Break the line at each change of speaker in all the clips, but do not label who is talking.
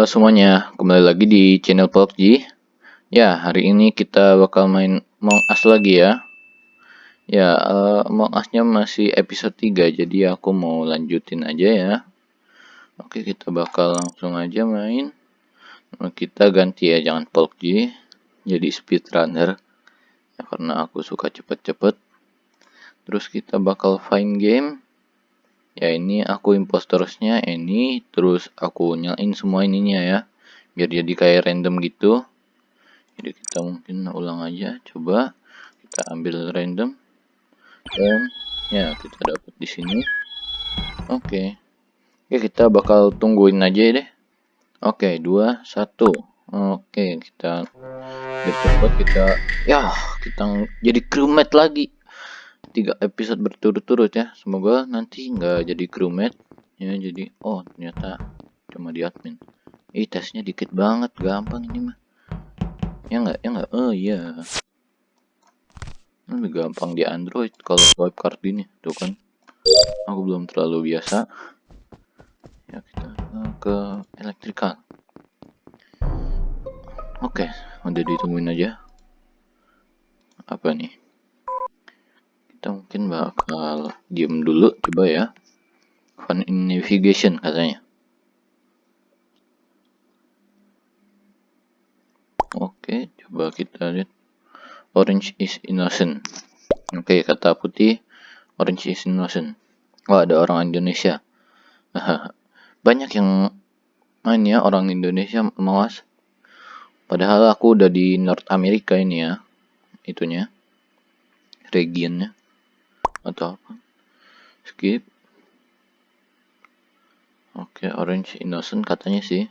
Halo semuanya, kembali lagi di channel PUBG. Ya, hari ini kita bakal main Among Us lagi ya. Ya, uh, Among Us-nya masih episode 3, jadi aku mau lanjutin aja ya. Oke, kita bakal langsung aja main. Kita ganti ya, jangan PUBG. Jadi speedrunner. Ya, karena aku suka cepet-cepet. Terus kita bakal find game ya ini aku impostersnya ini terus aku nyalain semua ininya ya biar jadi kayak random gitu. Jadi kita mungkin ulang aja coba kita ambil random. Dan ya kita dapat di sini. Oke. Okay. ya kita bakal tungguin aja deh. Oke okay, dua satu. Oke okay, kita biar cepat kita ya kita jadi crewmate lagi tiga episode berturut-turut ya. Semoga nanti nggak jadi crewmate. Ya jadi oh ternyata cuma di admin. Ih tesnya dikit banget gampang ini mah. Ya nggak ya nggak? Oh iya. Lebih gampang di android kalau swipe card ini. Tuh kan. Aku belum terlalu biasa. Ya kita ke elektrikal. Oke udah ditungguin aja. Apa nih mungkin bakal diem dulu coba ya. Fun in navigation katanya. Oke coba kita lihat. Orange is innocent. Oke kata putih orange is innocent. Wah ada orang Indonesia. Banyak yang main ya orang Indonesia mawas padahal aku udah di North America ini ya itunya regionnya atau apa? Skip. Oke okay, orange innocent katanya sih.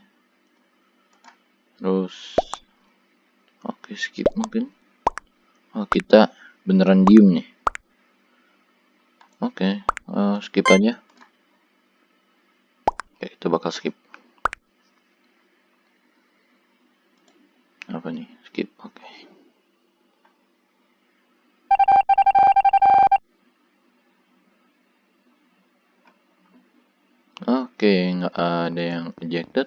Terus oke okay, skip mungkin. Oh kita beneran diem nih. Oke okay, uh, eh, skip aja. Oke kita bakal skip. Apa nih? Skip oke okay. Oke, nggak ada yang ejected.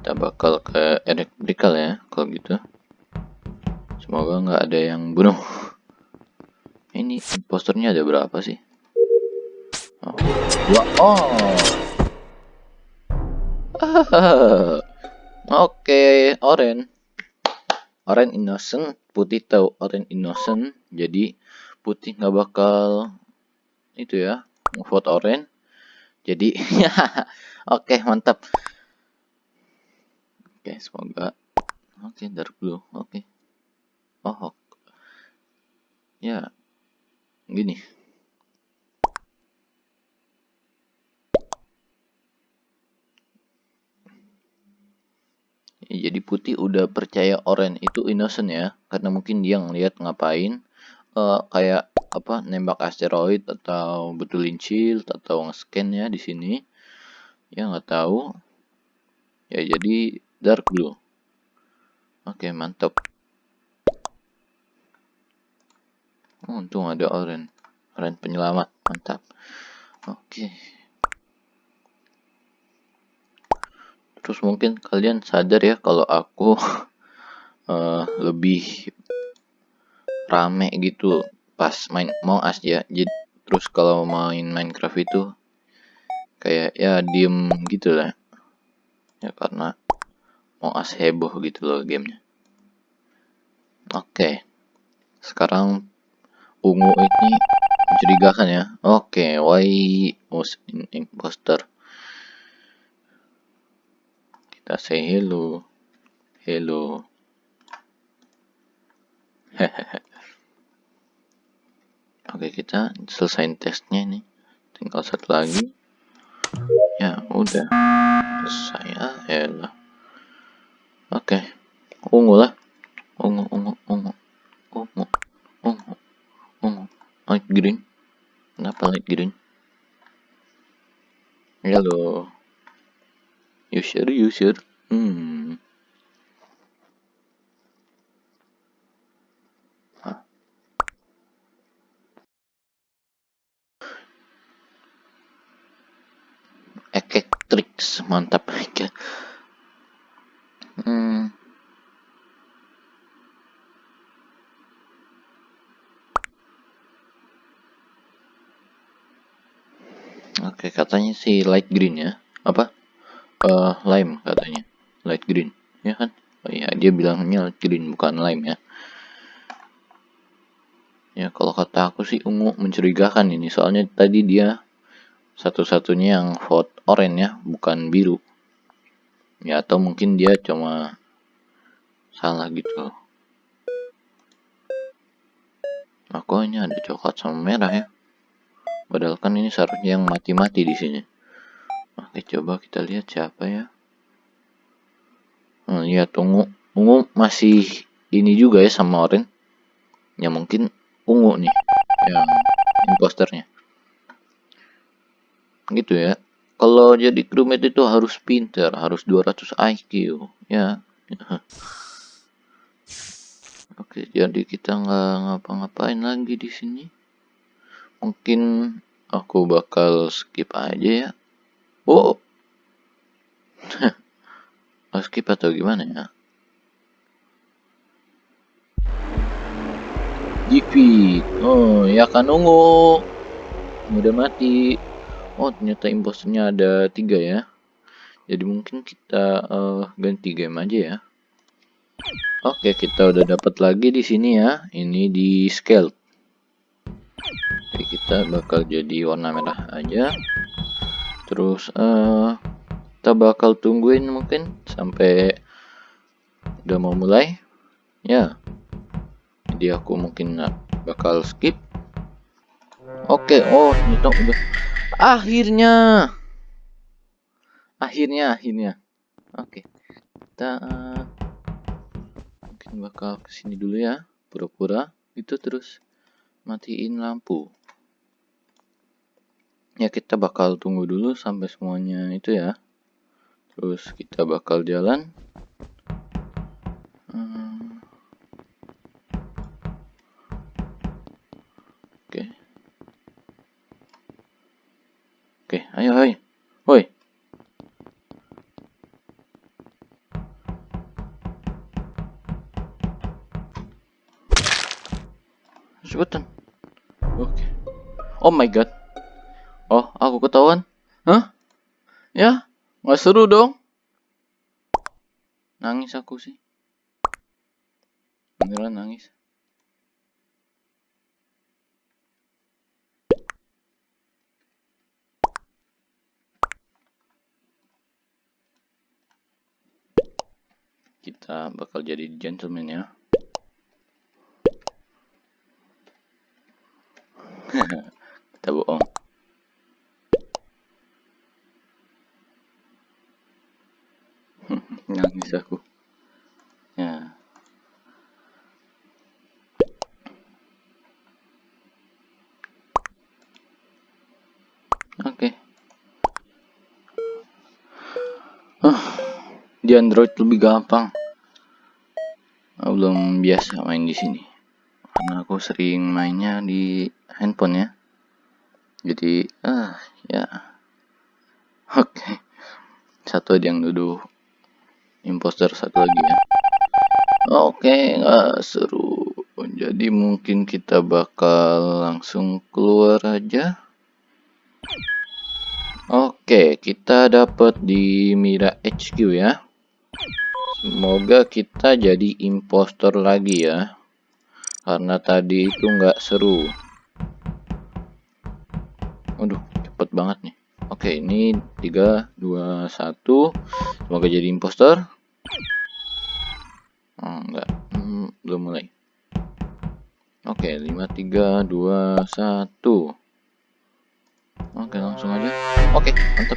Kita bakal ke electrical ya, kalau gitu. Semoga nggak ada yang bunuh. Ini posternya ada berapa sih? Oh, dua. Oh. Oke, orange. Orange innocent, putih tahu orange innocent. Jadi putih nggak bakal itu ya, vote orange jadi oke okay, mantap. Oke okay, semoga. Oke okay, dark blue oke. Okay. oh ya gini. Jadi putih udah percaya orange itu innocent ya karena mungkin dia ngeliat ngapain. Uh, kayak apa nembak asteroid atau betulin shield atau nge-scan ya di sini. Ya nggak tahu. Ya jadi dark blue. Oke mantap. Oh, untung ada orange orange penyelamat. Mantap. Oke. Terus mungkin kalian sadar ya kalau aku uh, lebih rame gitu pas main mau as ya. Jadi terus kalau main Minecraft itu kayak ya diem gitu lah. Ya karena mau as heboh gitu loh gamenya. Oke. Sekarang ungu ini mencurigakan ya. Oke why was in imposter? Kita say hello. Hello. hehehe Oke kita selesai tesnya nih tinggal satu lagi. Ya udah. Saya elah. Oke ungu lah. Ungu ungu ungu. Ungu ungu ungu. Light green. Kenapa light green? Halo. You sure mantap aja hmm. Oke, katanya si light green ya. Apa? Uh, lime katanya. Light green, ya kan? Oh iya, dia bilangnya light green bukan lime ya. Ya, kalau kata aku sih ungu mencurigakan ini. Soalnya tadi dia satu-satunya yang vote orange ya, bukan biru. Ya, atau mungkin dia cuma salah gitu. Aku ini ada coklat sama merah ya. Padahal kan ini seharusnya yang mati-mati di sini. Oke, coba kita lihat siapa ya. Hmm, lihat ungu. Ungu masih ini juga ya sama orange. Ya mungkin ungu nih yang imposternya. Gitu ya. Kalau jadi crewmate itu harus pinter, harus 200 IQ. Ya. Oke, jadi kita nggak ngapa-ngapain lagi di sini mungkin aku bakal skip aja ya oh skip atau gimana ya defeat oh ya kan ungu udah mati oh ternyata imposternya ada tiga ya jadi mungkin kita uh, ganti game aja ya oke kita udah dapat lagi di sini ya ini di scale Oke, kita bakal jadi warna merah aja. Terus uh, kita bakal tungguin mungkin sampai udah mau mulai. Ya. Jadi aku mungkin bakal skip. Oke, oh ternyata udah akhirnya. Akhirnya, akhirnya. Oke. Kita mungkin bakal ke sini dulu ya, pura-pura itu terus matiin lampu ya kita bakal tunggu dulu sampai semuanya itu ya terus kita bakal jalan hmm. Ayo ayo woi cepetan oke oh my god Oh, aku ketahuan? Hah? Ya? Nggak seru dong? Nangis aku sih. Beneran nangis. Kita bakal jadi gentleman ya. Kita bohong. nangis aku ya oke okay. uh, di Android lebih gampang belum biasa main di sini. Karena aku sering mainnya di handphone ya. Jadi ah ya. Oke. Okay. satu ada yang duduk. Imposter satu lagi ya. Oke nggak seru. Jadi mungkin kita bakal langsung keluar aja. Oke kita dapat di Mira HQ ya semoga kita jadi impostor lagi ya karena tadi itu nggak seru Waduh, cepet banget nih. Oke, ini 3, 2, 1. Semoga jadi impostor. Oh, enggak. Hmm, belum mulai. Oke, 5, 3, 2, 1. Oke, langsung aja. Oke, mantap.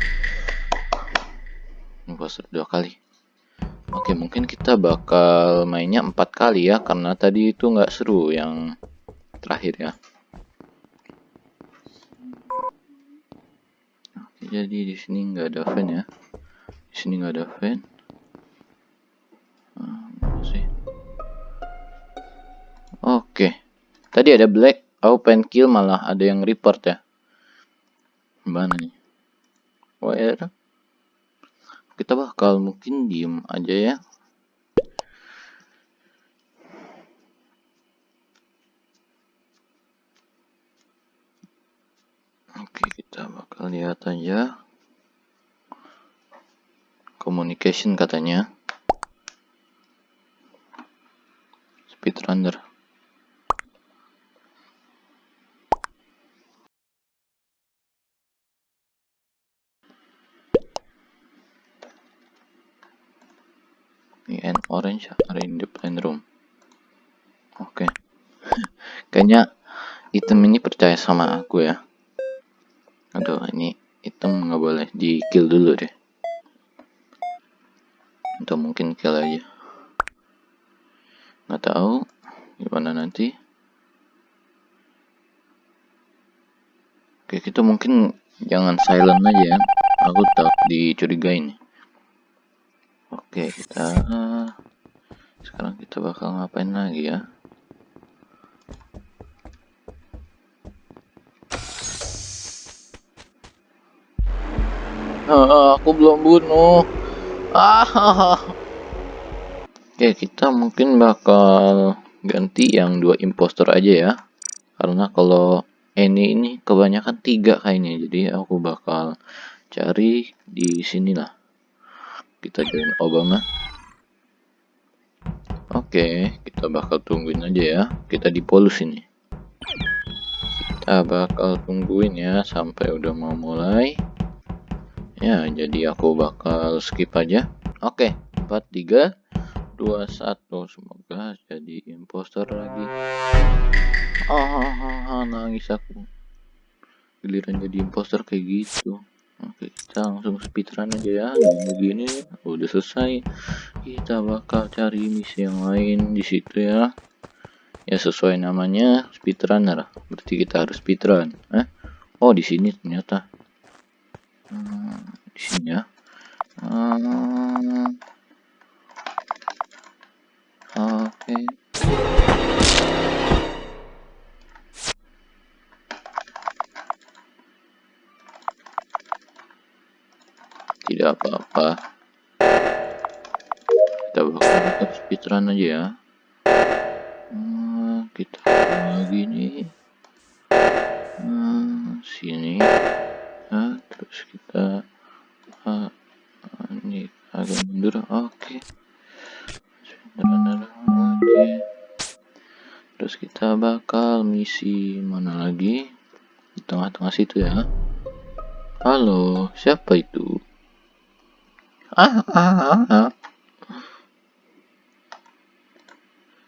Impostor dua kali. Oke, mungkin kita bakal mainnya empat kali ya, karena tadi itu nggak seru yang terakhir ya. Oke, jadi di sini nggak ada fan ya. Di sini nggak ada fan. Oke. Tadi ada black, open kill malah ada yang report ya. Mana nih? Oh ya. Kita bakal mungkin diem aja ya. Oke, kita bakal lihat aja. Communication katanya. Speedrunner and orange are in the plan room. Oke. Okay. kayaknya item ini percaya sama aku ya. Aduh ini item nggak boleh di kill dulu deh. Atau mungkin kill aja. Nggak tahu gimana nanti. Oke kita mungkin jangan silent aja ya. Aku tak dicurigain Oke, kita sekarang kita bakal ngapain lagi ya? Ah, aku belum bunuh. Ah. Oke, kita mungkin bakal ganti yang dua impostor aja ya. Karena kalau ini ini kebanyakan tiga kayaknya, jadi aku bakal cari di sinilah kita join Obama. Oke kita bakal tungguin aja ya. Kita di polus ini. Kita bakal tungguin ya sampai udah mau mulai. Ya jadi aku bakal skip aja. Oke 4 3 2 1 semoga jadi impostor lagi. Ah, ah nangis aku. Giliran jadi impostor kayak gitu Oke, kita langsung speedrun aja ya. Begini udah selesai. Kita bakal cari misi yang lain di situ ya. Ya sesuai namanya speedrunner. Berarti kita harus speedrun. Eh? Oh, di sini ternyata. Hmm, di sini ya. Hmm. Oke. Okay. Tidak apa-apa. Kita bakal tetap speedrun aja ya. Nah, kita lagi nih. Nah, sini. Nah, terus kita ah, ini agak mundur. Oke. Okay. oke terus kita bakal misi mana lagi? Di tengah-tengah situ ya. Halo siapa itu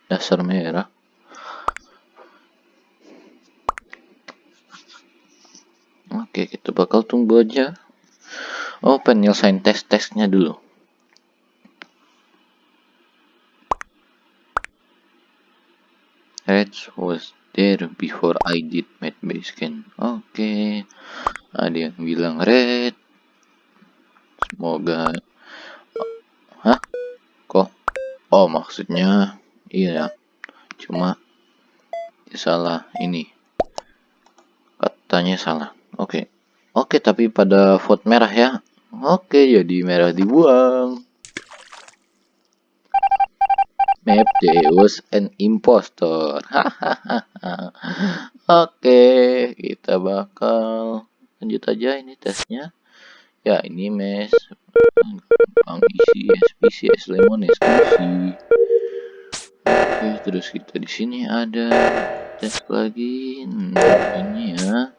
Dasar merah. Oke, kita bakal tunggu aja. Oh, penyelesaian tes-tesnya dulu. Red was there before I did my base scan. Oke. Ada yang bilang red. Semoga Hah? Kok? Oh, maksudnya iya. Cuma salah ini. Katanya salah. Oke. Okay. Oke, okay, tapi pada vote merah ya. Oke, okay, jadi merah dibuang. Map Deus an impostor. Oke, kita bakal lanjut aja ini tesnya. Ya, ini mes. Gampang isi SPCS lemon eksekusi oke terus kita di sini ada tes lagi. Nah, ini ya.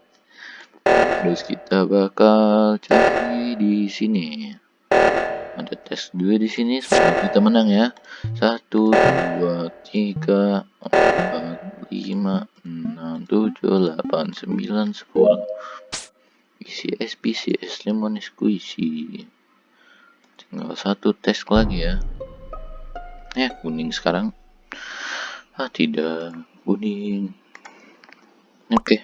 Terus kita bakal cari di sini. Ada tes dua di sini semoga kita menang ya. Satu dua tiga empat lima enam tujuh delapan sembilan sepuluh isi SPCS lemon squishy tinggal satu tes lagi ya. Ya kuning sekarang. Ah tidak. Kuning. Oke. Okay.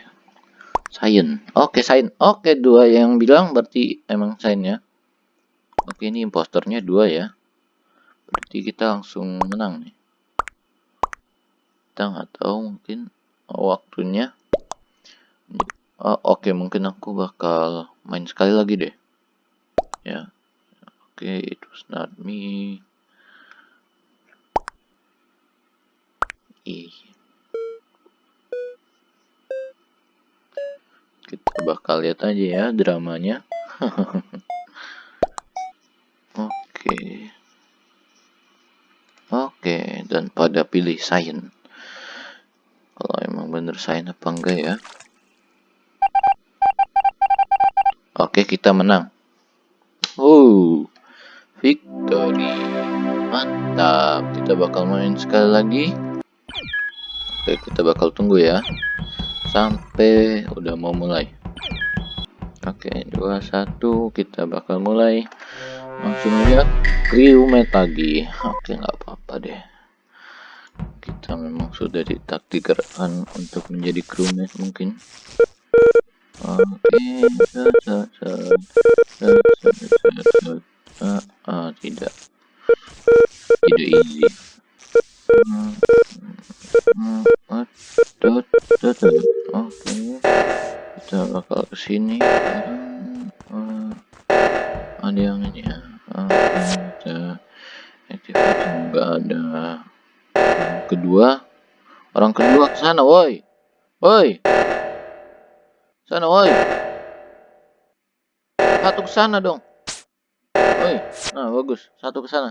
Sain. Oke okay, Sain. Oke okay, dua yang bilang berarti emang Sain ya. Oke okay, ini impostornya dua ya. Berarti kita langsung menang nih. Kita nggak tahu mungkin waktunya oh, oke okay, mungkin aku bakal main sekali lagi deh ya okay it was not me kita bakal lihat aja ya dramanya. Oke. Oke, dan pada pilih sign. Kalau emang bener sign apa enggak ya. Oke, kita menang. Oh, victory. Mantap. Kita bakal main sekali lagi. Oke, kita bakal tunggu ya. Sampai udah mau mulai. Oke, 21 kita bakal mulai. Langsung aja crewmate lagi. Oke, nggak apa-apa deh. Kita memang sudah ditakdirkan untuk menjadi crewmate mungkin. Ah, ah, tidak, tidak easy. Oke, kita bakal ke sini. Uh, ada yang ini ya. Kita nggak ada. kedua, orang kedua ke sana, woi, woi. Sana, woi. Satu ke sana dong. Woi. Nah, bagus. Satu ke sana.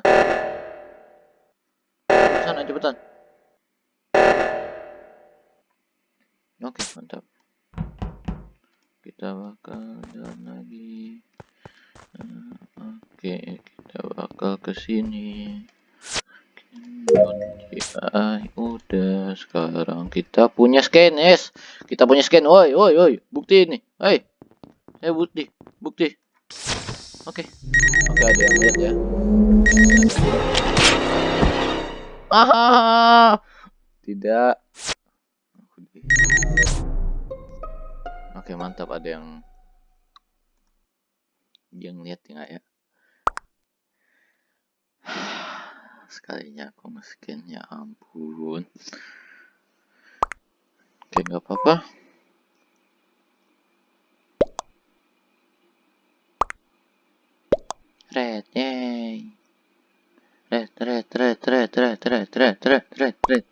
Sana cepetan. Oke, mantap. Kita bakal jalan lagi. Nah, oke, kita bakal ke sini. Ah, udah sekarang kita punya scan, yes. Kita punya scan. Woi, woi, woi, bukti ini. Hei. Eh, bukti, bukti. Oke. Oke, ada yang lihat ya. Ah, tidak. Oke, mantap ada yang yang lihat ya. Sekalinya aku nge-scan ya ampun. Oke nggak apa-apa. Red yay. Red red red red red red red red red red.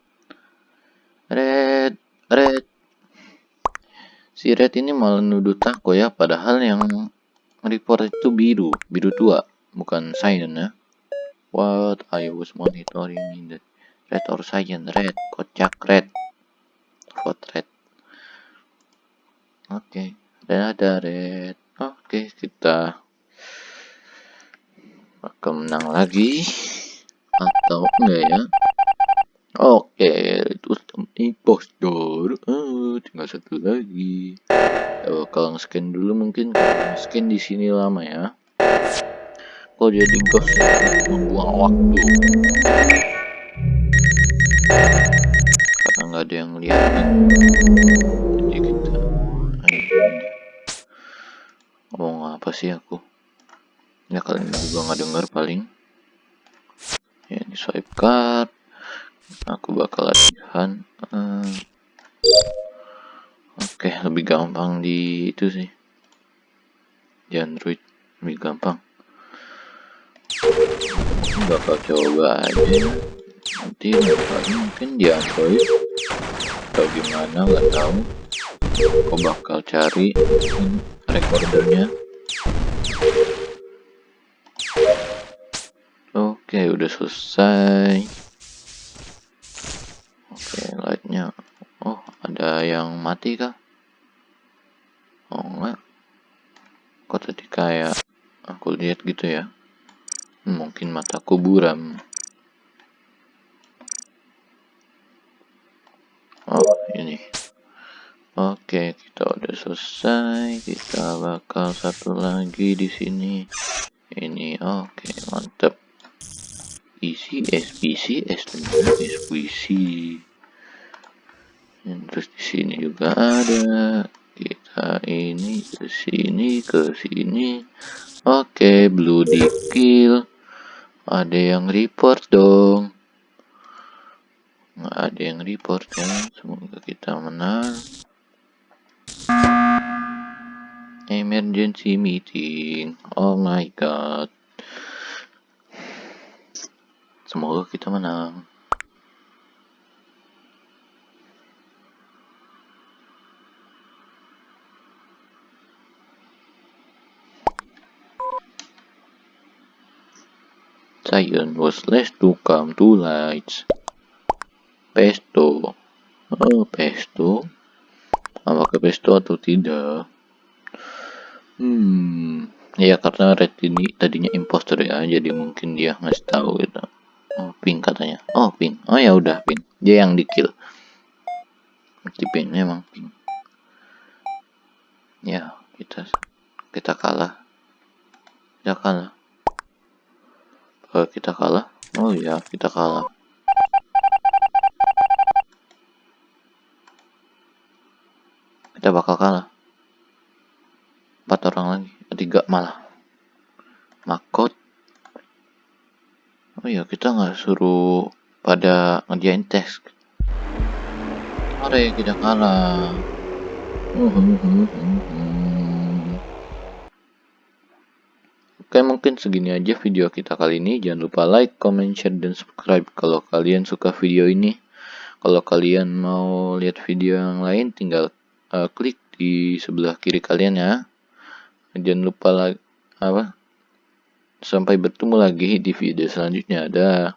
Red red. Si red ini malah nuduh tako ya padahal yang report itu biru biru tua bukan cyan ya What I was monitoring in the red or cyan red, kocak red, vote red. Oke, okay. dan ada red. Oke, okay, kita akan menang lagi atau enggak ya? Oke, okay, itu impostor. Oh, tinggal satu lagi. Kalau scan dulu mungkin scan di sini lama ya kok jadi ghost membuang waktu. Karena nggak ada yang lihat jadi kita ngomong apa sih aku? Ya kalian juga nggak dengar paling. Ya ini swipe card. Aku bakal latihan. Uh, oke okay, lebih gampang di itu sih. Di android lebih gampang bakal coba aja. Nanti mungkin di android atau gimana nggak tahu. Aku bakal cari recordernya. Oke udah selesai. Oke lightnya. Oh ada yang mati kah? Oh enggak kok tadi kayak aku lihat gitu ya Mungkin mataku buram. Oh, ini. Oke, kita udah selesai. Kita bakal satu lagi di sini. Ini oke, mantap. Isi SPC, S2, SPC. Dan terus di sini juga ada. Kita ini ke sini, ke sini. Oke, blue di kill. Ada yang report dong. Nggak ada yang report ya. Semoga kita menang. Emergency meeting. Oh my god. Semoga kita menang. Titan was last to come to light. Pesto. Oh, pesto. Apakah pesto atau tidak? Hmm, ya karena red ini tadinya imposter ya, jadi mungkin dia ngasih tahu gitu. Oh, pink katanya. Oh, pink. Oh ya udah pink. Dia yang di kill. Pink memang pink. Ya, kita kita kalah. Kita kalah. Kalau kita kalah, oh ya kita kalah. Kita bakal kalah. Empat orang lagi, tiga malah. Makot. Oh ya kita nggak suruh pada ngerjain tes. Mari kita kalah. Oke mungkin segini aja video kita kali ini. Jangan lupa like, comment, share, dan subscribe kalau kalian suka video ini. Kalau kalian mau lihat video yang lain tinggal uh, klik di sebelah kiri kalian ya. Jangan lupa like apa. Sampai bertemu lagi di video selanjutnya. Dah.